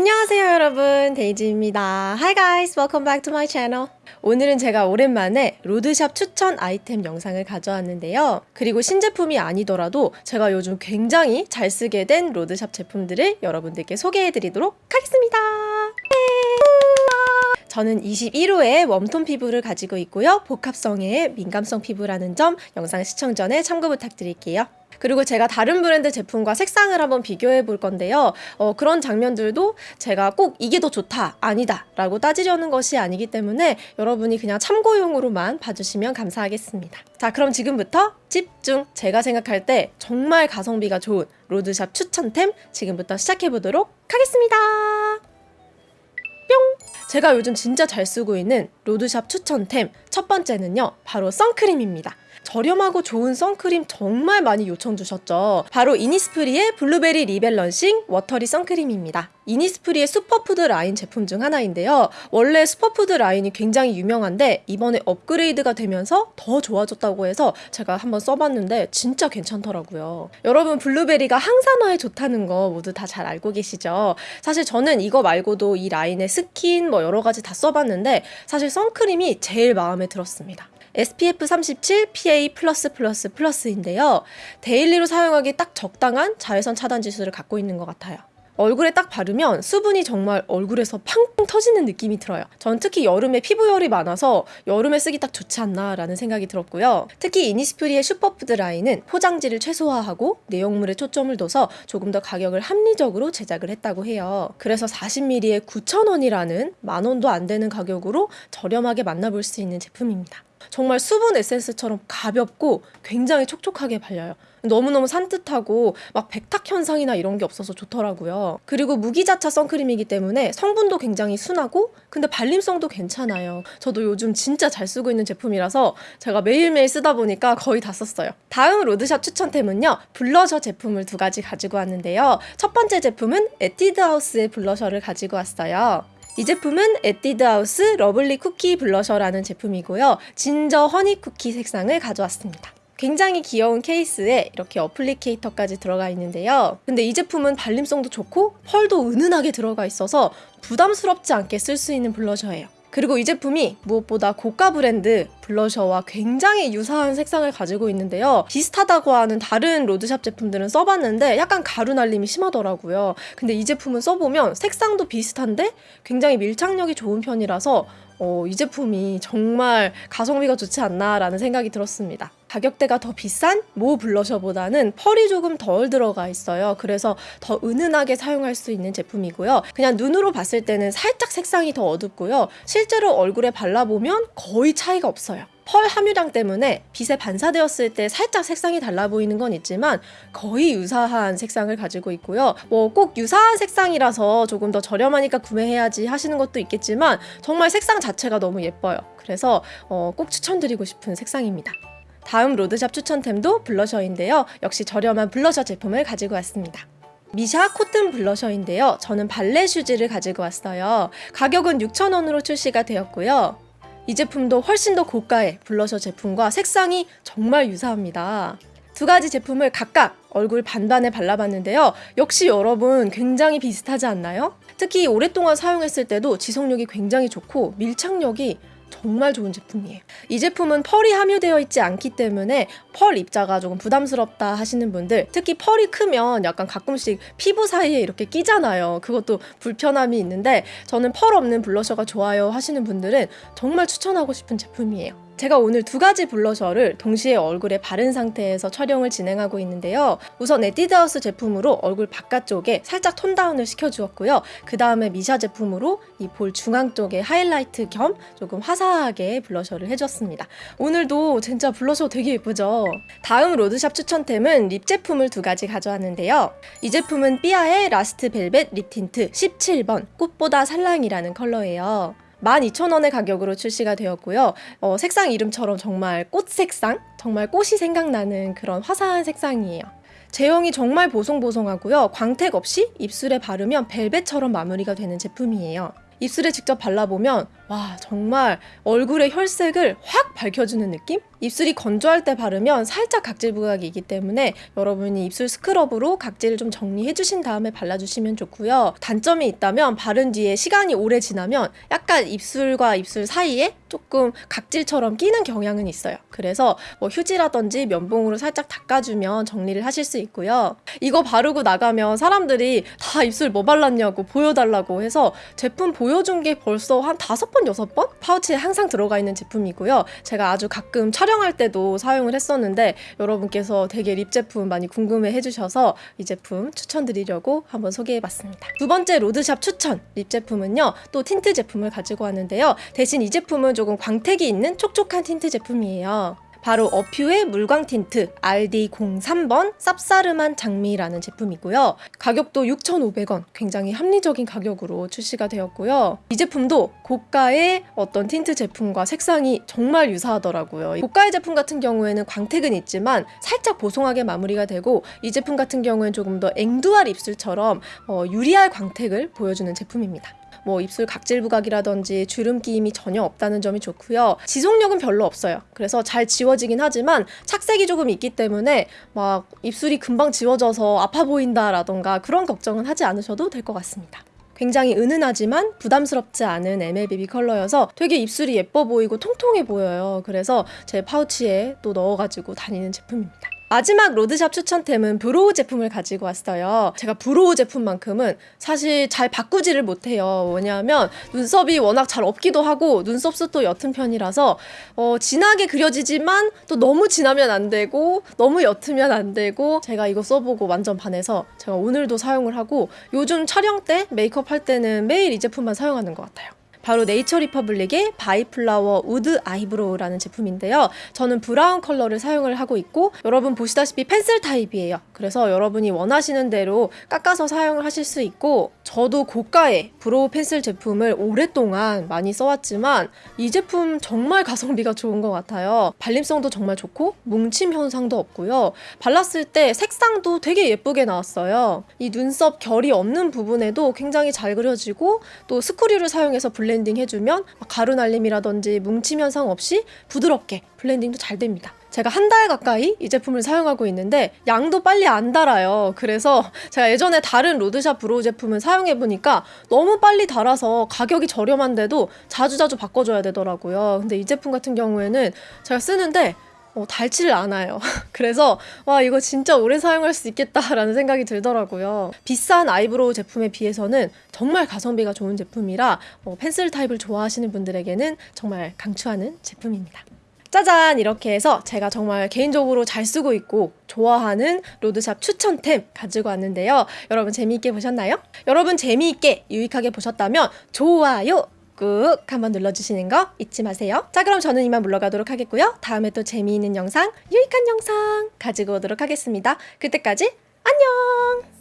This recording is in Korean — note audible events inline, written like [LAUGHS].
안녕하세요 여러분. 데이지입니다. Hi guys. Welcome back to my channel. 오늘은 제가 오랜만에 로드샵 추천 아이템 영상을 가져왔는데요. 그리고 신제품이 아니더라도 제가 요즘 굉장히 잘 쓰게 된 로드샵 제품들을 여러분들께 소개해 드리도록 하겠습니다. 저는 21호의 warm tone 피부를 가지고 있고요. 복합성의 민감성 피부라는 점 영상 시청 전에 참고 부탁드릴게요 그리고 제가 다른 브랜드 제품과 색상을 한번 비교해 볼 건데요. 어, 그런 장면들도 제가 꼭 이게 더 좋다, 아니다 라고 따지려는 것이 아니기 때문에 여러분이 그냥 참고용으로만 봐주시면 감사하겠습니다. 자, 그럼 지금부터 집중! 제가 생각할 때 정말 가성비가 좋은 로드샵 추천템 지금부터 시작해 보도록 하겠습니다. 뿅! 제가 요즘 진짜 잘 쓰고 있는 로드샵 추천템 첫 번째는요 바로 선크림입니다 저렴하고 좋은 선크림 정말 많이 요청 주셨죠. 바로 이니스프리의 블루베리 rebalancing watery 선크림입니다. 이니스프리의 슈퍼푸드 라인 제품 중 하나인데요. 원래 슈퍼푸드 라인이 굉장히 유명한데 이번에 업그레이드가 되면서 더 좋아졌다고 해서 제가 한번 써봤는데 진짜 괜찮더라고요. 여러분 블루베리가 항산화에 좋다는 거 모두 다 잘 알고 계시죠? 사실 저는 이거 말고도 이 라인의 스킨 뭐 여러 가지 다 써봤는데 사실 선크림이 제일 마음에 들었습니다. SPF 37 PA++++인데요. 데일리로 사용하기 딱 적당한 자외선 차단 지수를 갖고 있는 것 같아요. 얼굴에 딱 바르면 수분이 정말 얼굴에서 팡팡 터지는 느낌이 들어요. 전 특히 여름에 피부열이 많아서 여름에 쓰기 딱 좋지 않나 라는 생각이 들었고요. 특히 이니스프리의 슈퍼푸드 라인은 포장지를 최소화하고 내용물에 초점을 둬서 조금 더 가격을 합리적으로 제작을 했다고 해요. 그래서 40ml에 9,000원이라는 만 원도 안 되는 가격으로 저렴하게 만나볼 수 있는 제품입니다. 정말 수분 에센스처럼 가볍고 굉장히 촉촉하게 발려요. 너무너무 산뜻하고 막 백탁 현상이나 이런 게 없어서 좋더라고요. 그리고 무기자차 선크림이기 때문에 성분도 굉장히 순하고 근데 발림성도 괜찮아요. 저도 요즘 진짜 잘 쓰고 있는 제품이라서 제가 매일매일 쓰다 보니까 거의 다 썼어요. 다음 로드샵 추천템은요. 블러셔 제품을 두 가지 가지고 왔는데요. 첫 번째 제품은 에뛰드하우스의 블러셔를 가지고 왔어요. 이 제품은 에뛰드하우스 lovely 쿠키 블러셔라는 제품이고요. ginger honey 쿠키 색상을 가져왔습니다. 굉장히 귀여운 케이스에 이렇게 applicator까지 들어가 있는데요. 근데 이 제품은 발림성도 좋고 펄도 은은하게 들어가 있어서 부담스럽지 않게 쓸 수 있는 블러셔예요. 그리고 이 제품이 무엇보다 고가 브랜드 블러셔와 굉장히 유사한 색상을 가지고 있는데요. 비슷하다고 하는 다른 로드샵 제품들은 써봤는데 약간 가루 날림이 심하더라고요. 근데 이 제품은 써보면 색상도 비슷한데 굉장히 밀착력이 좋은 편이라서 어, 이 제품이 정말 가성비가 좋지 않나라는 생각이 들었습니다. 가격대가 더 비싼 모 블러셔보다는 펄이 조금 덜 들어가 있어요. 그래서 더 은은하게 사용할 수 있는 제품이고요. 그냥 눈으로 봤을 때는 살짝 색상이 더 어둡고요. 실제로 얼굴에 발라보면 거의 차이가 없어요. 펄 함유량 때문에 빛에 반사되었을 때 살짝 색상이 달라 보이는 건 있지만 거의 유사한 색상을 가지고 있고요. 뭐 꼭 유사한 색상이라서 조금 더 저렴하니까 구매해야지 하시는 것도 있겠지만 정말 색상 자체가 너무 예뻐요. 그래서 어, 꼭 추천드리고 싶은 색상입니다. 다음 로드샵 추천템도 블러셔인데요. 역시 저렴한 블러셔 제품을 가지고 왔습니다. 미샤 cotton 블러셔인데요. 저는 발레 슈즈를 가지고 왔어요. 가격은 6,000원으로 출시가 되었고요. 이 제품도 훨씬 더 고가의 블러셔 제품과 색상이 정말 유사합니다. 두 가지 제품을 각각 얼굴 반반에 발라봤는데요. 역시 여러분 굉장히 비슷하지 않나요? 특히 오랫동안 사용했을 때도 지속력이 굉장히 좋고 밀착력이 정말 좋은 제품이에요. 이 제품은 펄이 함유되어 있지 않기 때문에 펄 입자가 조금 부담스럽다 하시는 분들 특히 펄이 크면 약간 가끔씩 피부 사이에 이렇게 끼잖아요. 그것도 불편함이 있는데 저는 펄 없는 블러셔가 좋아요 하시는 분들은 정말 추천하고 싶은 제품이에요. 제가 오늘 두 가지 블러셔를 동시에 얼굴에 바른 상태에서 촬영을 진행하고 있는데요. 우선 에뛰드하우스 제품으로 얼굴 바깥쪽에 살짝 tone down을 시켜주었고요. 그 다음에 미샤 제품으로 이 볼 중앙 쪽에 하이라이트 겸 조금 화사하게 블러셔를 해줬습니다. 오늘도 진짜 블러셔 되게 예쁘죠? 다음 로드샵 추천템은 립 제품을 두 가지 가져왔는데요. 이 제품은 삐아의 last velvet lip tint 17번 꽃보다 살랑이라는 컬러예요. 12,000원의 가격으로 출시가 되었고요. 어, 색상 이름처럼 정말 꽃 색상? 정말 꽃이 생각나는 그런 화사한 색상이에요. 제형이 정말 보송보송하고요. 광택 없이 입술에 바르면 벨벳처럼 마무리가 되는 제품이에요. 입술에 직접 발라보면 와 정말 얼굴의 혈색을 확 밝혀주는 느낌? 입술이 건조할 때 바르면 살짝 각질 부각이기 때문에 여러분이 입술 스크럽으로 각질을 좀 정리해 주신 다음에 발라주시면 좋고요. 단점이 있다면 바른 뒤에 시간이 오래 지나면 약간 입술과 입술 사이에 조금 각질처럼 끼는 경향은 있어요. 그래서 뭐 휴지라든지 면봉으로 살짝 닦아주면 정리를 하실 수 있고요. 이거 바르고 나가면 사람들이 다 입술 뭐 발랐냐고 보여달라고 해서 제품 보여준 게 벌써 한 다섯 번, 여섯 번? 파우치에 항상 들어가 있는 제품이고요. 제가 아주 가끔 촬영할 때도 사용을 했었는데 여러분께서 되게 립 제품 많이 궁금해 해주셔서 이 제품 추천드리려고 한번 소개해봤습니다. 두 번째 로드샵 추천 립 제품은요. 또 틴트 제품을 가지고 왔는데요. 대신 이 제품은 조금 광택이 있는 촉촉한 틴트 제품이에요. 바로 어퓨의 물광 틴트 RD03번 쌉싸름한 장미라는 제품이고요. 가격도 6,500원. 굉장히 합리적인 가격으로 출시가 되었고요. 이 제품도 고가의 어떤 틴트 제품과 색상이 정말 유사하더라고요. 고가의 제품 같은 경우에는 광택은 있지만 살짝 보송하게 마무리가 되고 이 제품 같은 경우에는 조금 더 앵두알 입술처럼 어, 유리알 광택을 보여주는 제품입니다. 뭐 입술 각질 부각이라든지 주름 끼임이 전혀 없다는 점이 좋고요. 지속력은 별로 없어요. 그래서 잘 지워지긴 하지만 착색이 조금 있기 때문에 막 입술이 금방 지워져서 아파 보인다라던가 그런 걱정은 하지 않으셔도 될 것 같습니다. 굉장히 은은하지만 부담스럽지 않은 MLBB 컬러여서 되게 입술이 예뻐 보이고 통통해 보여요. 그래서 제 파우치에 또 넣어가지고 다니는 제품입니다. 마지막 로드샵 추천템은 브로우 제품을 가지고 왔어요. 제가 브로우 제품만큼은 사실 잘 바꾸지를 못해요. 왜냐하면 눈썹이 워낙 잘 없기도 하고 눈썹 숱도 옅은 편이라서 어, 진하게 그려지지만 또 너무 진하면 안 되고 너무 옅으면 안 되고 제가 이거 써보고 완전 반해서 제가 오늘도 사용을 하고 요즘 촬영 때 메이크업 할 때는 매일 이 제품만 사용하는 것 같아요. 바로 네이처 리퍼블릭의 바이플라워 우드 아이브로우라는 제품인데요. 저는 브라운 컬러를 사용을 하고 있고 여러분 보시다시피 펜슬 타입이에요. 그래서 여러분이 원하시는 대로 깎아서 사용을 하실 수 있고 저도 고가의 브로우 펜슬 제품을 오랫동안 많이 써왔지만 이 제품 정말 가성비가 좋은 것 같아요. 발림성도 정말 좋고 뭉침 현상도 없고요. 발랐을 때 색상도 되게 예쁘게 나왔어요. 이 눈썹 결이 없는 부분에도 굉장히 잘 그려지고 또 스크류를 사용해서 블렌딩 해주면 가루 날림이라든지 뭉침 현상 없이 부드럽게 블렌딩도 잘 됩니다. 제가 한 달 가까이 이 제품을 사용하고 있는데 양도 빨리 안 달아요. 그래서 [LAUGHS] 제가 예전에 다른 로드샵 브로우 제품을 사용해 보니까 너무 빨리 달아서 가격이 저렴한데도 자주자주 바꿔줘야 되더라고요. 근데 이 제품 같은 경우에는 제가 쓰는데 어, 닳지를 않아요. [LAUGHS] 그래서 와 이거 진짜 오래 사용할 수 있겠다라는 생각이 들더라고요. 비싼 아이브로우 제품에 비해서는 정말 가성비가 좋은 제품이라 어, 펜슬 타입을 좋아하시는 분들에게는 정말 강추하는 제품입니다. 짜잔 이렇게 해서 제가 정말 개인적으로 잘 쓰고 있고 좋아하는 로드샵 추천템 가지고 왔는데요. 여러분 재미있게 보셨나요? 여러분 재미있게 유익하게 보셨다면 좋아요 꾹 한번 눌러주시는 거 잊지 마세요. 자 그럼 저는 이만 물러가도록 하겠고요. 다음에 또 재미있는 영상, 유익한 영상 가지고 오도록 하겠습니다. 그때까지 안녕!